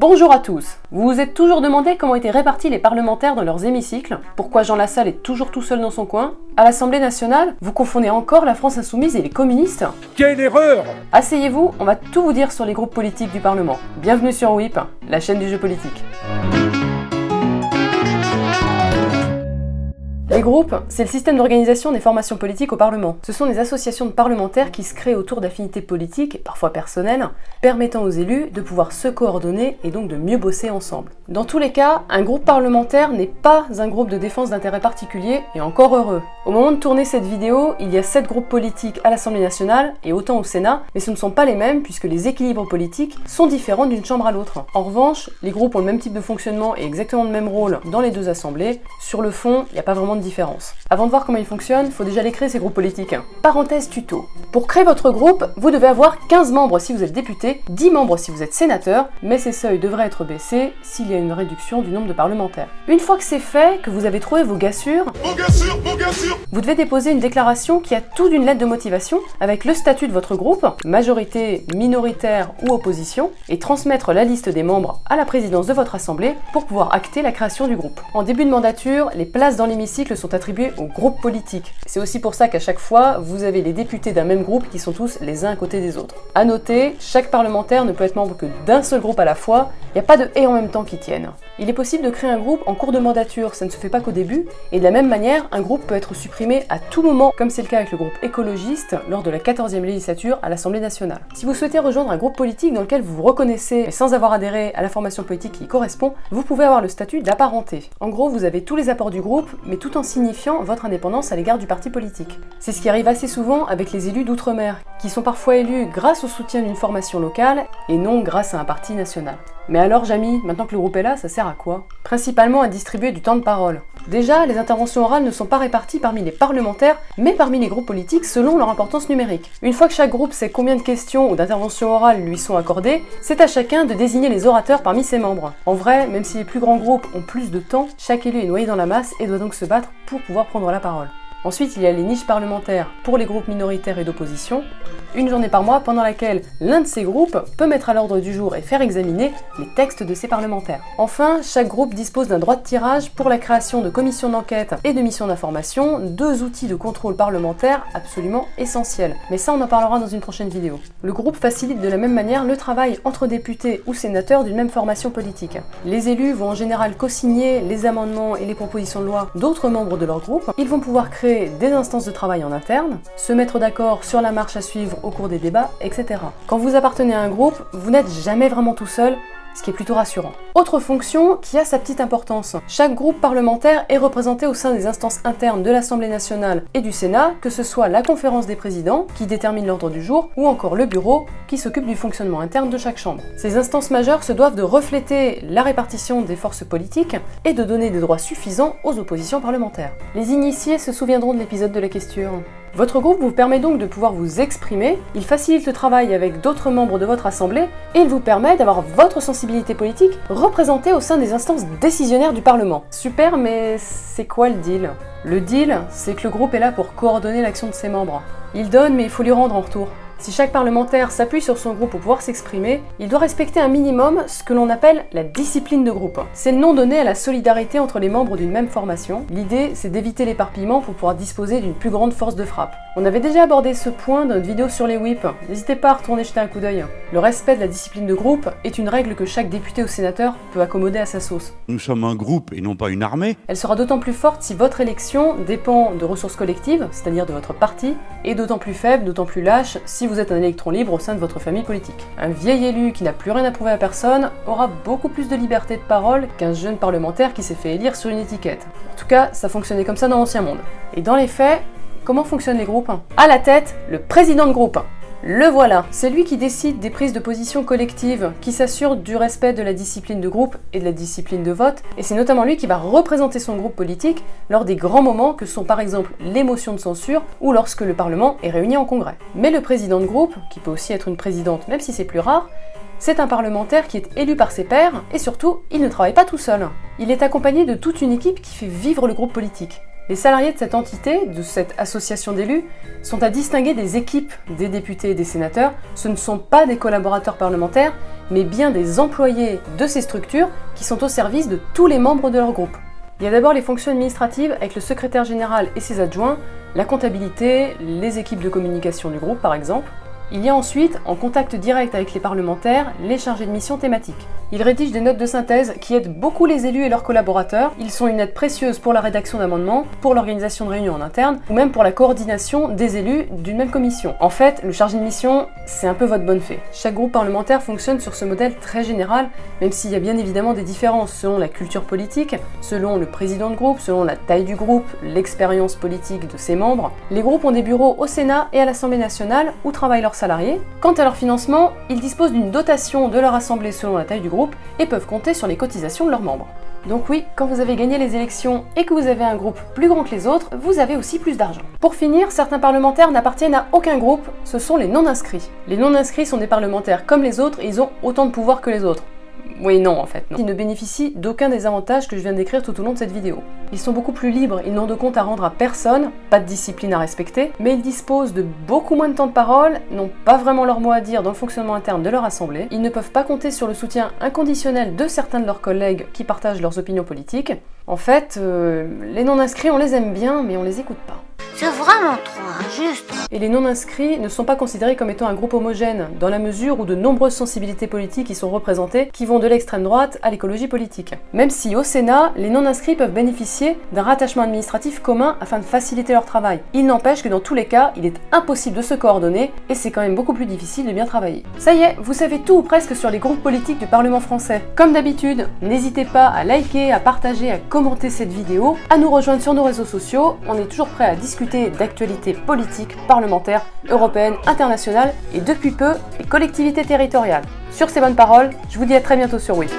Bonjour à tous. Vous vous êtes toujours demandé comment étaient répartis les parlementaires dans leurs hémicycles? Pourquoi Jean Lassalle est toujours tout seul dans son coin? À l'Assemblée nationale, vous confondez encore la France insoumise et les communistes? Quelle erreur! Asseyez-vous, on va tout vous dire sur les groupes politiques du Parlement. Bienvenue sur WIP, la chaîne du jeu politique. Les groupes, c'est le système d'organisation des formations politiques au Parlement. Ce sont des associations de parlementaires qui se créent autour d'affinités politiques, parfois personnelles, permettant aux élus de pouvoir se coordonner et donc de mieux bosser ensemble. Dans tous les cas, un groupe parlementaire n'est pas un groupe de défense d'intérêt particulier, et encore heureux. Au moment de tourner cette vidéo, il y a 7 groupes politiques à l'Assemblée nationale et autant au Sénat, mais ce ne sont pas les mêmes puisque les équilibres politiques sont différents d'une chambre à l'autre. En revanche, les groupes ont le même type de fonctionnement et exactement le même rôle dans les deux assemblées. Sur le fond, il n'y a pas vraiment de différence. Avant de voir comment ils fonctionnent, il faut déjà les créer ces groupes politiques. Parenthèse tuto. Pour créer votre groupe, vous devez avoir 15 membres si vous êtes député, 10 membres si vous êtes sénateur, mais ces seuils devraient être baissés s'il y a une réduction du nombre de parlementaires. Une fois que c'est fait, que vous avez trouvé vos gars sûrs, vous devez déposer une déclaration qui a tout d'une lettre de motivation avec le statut de votre groupe, majorité, minoritaire ou opposition, et transmettre la liste des membres à la présidence de votre assemblée pour pouvoir acter la création du groupe. En début de mandature, les places dans l'hémicycle sont attribuées aux groupes politiques. C'est aussi pour ça qu'à chaque fois, vous avez les députés d'un même groupe qui sont tous les uns à côté des autres. A noter, chaque parlementaire ne peut être membre que d'un seul groupe à la fois, il n'y a pas de « et en même temps » qui tiennent. Il est possible de créer un groupe en cours de mandature, ça ne se fait pas qu'au début, et de la même manière, un groupe peut être supprimé à tout moment, comme c'est le cas avec le groupe écologiste lors de la 14e législature à l'Assemblée nationale. Si vous souhaitez rejoindre un groupe politique dans lequel vous vous reconnaissez, mais sans avoir adhéré à la formation politique qui y correspond, vous pouvez avoir le statut d'apparenté. En gros, vous avez tous les apports du groupe, mais tout en signifiant votre indépendance à l'égard du parti politique. C'est ce qui arrive assez souvent avec les élus d'outre-mer, qui sont parfois élus grâce au soutien d'une formation locale, et non grâce à un parti national. Mais alors, Jamy, maintenant que le groupe est là, ça sert à quoi? Principalement à distribuer du temps de parole. Déjà, les interventions orales ne sont pas réparties parmi les parlementaires, mais parmi les groupes politiques selon leur importance numérique. Une fois que chaque groupe sait combien de questions ou d'interventions orales lui sont accordées, c'est à chacun de désigner les orateurs parmi ses membres. En vrai, même si les plus grands groupes ont plus de temps, chaque élu est noyé dans la masse et doit donc se battre pour pouvoir prendre la parole. Ensuite, il y a les niches parlementaires pour les groupes minoritaires et d'opposition, une journée par mois pendant laquelle l'un de ces groupes peut mettre à l'ordre du jour et faire examiner les textes de ses parlementaires. Enfin, chaque groupe dispose d'un droit de tirage pour la création de commissions d'enquête et de missions d'information, deux outils de contrôle parlementaire absolument essentiels. Mais ça, on en parlera dans une prochaine vidéo. Le groupe facilite de la même manière le travail entre députés ou sénateurs d'une même formation politique. Les élus vont en général co-signer les amendements et les propositions de loi d'autres membres de leur groupe. Ils vont pouvoir créer des instances de travail en interne, se mettre d'accord sur la marche à suivre au cours des débats, etc. Quand vous appartenez à un groupe, vous n'êtes jamais vraiment tout seul, ce qui est plutôt rassurant. Autre fonction qui a sa petite importance. Chaque groupe parlementaire est représenté au sein des instances internes de l'Assemblée nationale et du Sénat, que ce soit la conférence des présidents, qui détermine l'ordre du jour, ou encore le bureau, qui s'occupe du fonctionnement interne de chaque chambre. Ces instances majeures se doivent de refléter la répartition des forces politiques et de donner des droits suffisants aux oppositions parlementaires. Les initiés se souviendront de l'épisode de la question. Votre groupe vous permet donc de pouvoir vous exprimer, il facilite le travail avec d'autres membres de votre assemblée, et il vous permet d'avoir votre sensibilité politique représentée au sein des instances décisionnaires du Parlement. Super, mais c'est quoi le deal? Le deal, c'est que le groupe est là pour coordonner l'action de ses membres. Il donne, mais il faut lui rendre en retour. Si chaque parlementaire s'appuie sur son groupe pour pouvoir s'exprimer, il doit respecter un minimum ce que l'on appelle la discipline de groupe. C'est le nom donné à la solidarité entre les membres d'une même formation. L'idée, c'est d'éviter l'éparpillement pour pouvoir disposer d'une plus grande force de frappe. On avait déjà abordé ce point dans notre vidéo sur les whips, n'hésitez pas à retourner jeter un coup d'œil. Le respect de la discipline de groupe est une règle que chaque député ou sénateur peut accommoder à sa sauce. Nous sommes un groupe et non pas une armée. Elle sera d'autant plus forte si votre élection dépend de ressources collectives, c'est-à-dire de votre parti, et d'autant plus faible, d'autant plus lâche si vous êtes un électron libre au sein de votre famille politique. Un vieil élu qui n'a plus rien à prouver à personne aura beaucoup plus de liberté de parole qu'un jeune parlementaire qui s'est fait élire sur une étiquette. En tout cas, ça fonctionnait comme ça dans l'ancien monde. Et dans les faits, comment fonctionnent les groupes À la tête, le président de groupe. Le voilà C'est lui qui décide des prises de position collectives, qui s'assure du respect de la discipline de groupe et de la discipline de vote, et c'est notamment lui qui va représenter son groupe politique lors des grands moments que sont par exemple l'émotion de censure ou lorsque le Parlement est réuni en congrès. Mais le président de groupe, qui peut aussi être une présidente même si c'est plus rare, c'est un parlementaire qui est élu par ses pairs, et surtout, il ne travaille pas tout seul. Il est accompagné de toute une équipe qui fait vivre le groupe politique. Les salariés de cette entité, de cette association d'élus, sont à distinguer des équipes des députés et des sénateurs. Ce ne sont pas des collaborateurs parlementaires, mais bien des employés de ces structures qui sont au service de tous les membres de leur groupe. Il y a d'abord les fonctions administratives avec le secrétaire général et ses adjoints, la comptabilité, les équipes de communication du groupe par exemple. Il y a ensuite, en contact direct avec les parlementaires, les chargés de mission thématiques. Ils rédigent des notes de synthèse qui aident beaucoup les élus et leurs collaborateurs. Ils sont une aide précieuse pour la rédaction d'amendements, pour l'organisation de réunions en interne, ou même pour la coordination des élus d'une même commission. En fait, le chargé de mission, c'est un peu votre bonne fée. Chaque groupe parlementaire fonctionne sur ce modèle très général, même s'il y a bien évidemment des différences selon la culture politique, selon le président de groupe, selon la taille du groupe, l'expérience politique de ses membres. Les groupes ont des bureaux au Sénat et à l'Assemblée nationale où travaillent leurs Quant à leur financement, ils disposent d'une dotation de leur assemblée selon la taille du groupe et peuvent compter sur les cotisations de leurs membres. Donc oui, quand vous avez gagné les élections et que vous avez un groupe plus grand que les autres, vous avez aussi plus d'argent. Pour finir, certains parlementaires n'appartiennent à aucun groupe, ce sont les non-inscrits. Les non-inscrits sont des parlementaires comme les autres et ils ont autant de pouvoir que les autres. Oui, non, en fait, non. Ils ne bénéficient d'aucun des avantages que je viens décrire tout au long de cette vidéo. Ils sont beaucoup plus libres, ils n'ont de compte à rendre à personne, pas de discipline à respecter, mais ils disposent de beaucoup moins de temps de parole, n'ont pas vraiment leur mot à dire dans le fonctionnement interne de leur assemblée, ils ne peuvent pas compter sur le soutien inconditionnel de certains de leurs collègues qui partagent leurs opinions politiques. En fait, euh, les non-inscrits, on les aime bien, mais on les écoute pas. C'est vraiment trop injuste. Et les non-inscrits ne sont pas considérés comme étant un groupe homogène, dans la mesure où de nombreuses sensibilités politiques y sont représentées, qui vont de l'extrême droite à l'écologie politique. Même si au Sénat, les non-inscrits peuvent bénéficier d'un rattachement administratif commun afin de faciliter leur travail. Il n'empêche que dans tous les cas, il est impossible de se coordonner, et c'est quand même beaucoup plus difficile de bien travailler. Ça y est, vous savez tout ou presque sur les groupes politiques du Parlement français. Comme d'habitude, n'hésitez pas à liker, à partager, à commenter cette vidéo, à nous rejoindre sur nos réseaux sociaux, on est toujours prêt à discuter d'actualités politiques, parlementaires, européennes, internationales et depuis peu, les collectivités territoriales. Sur ces bonnes paroles, je vous dis à très bientôt sur WIP.